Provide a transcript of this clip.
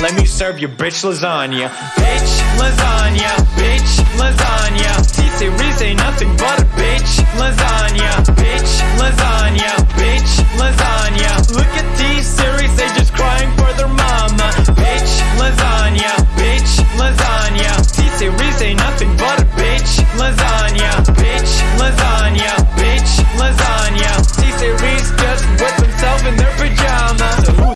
Let me serve your bitch lasagna. Bitch lasagna,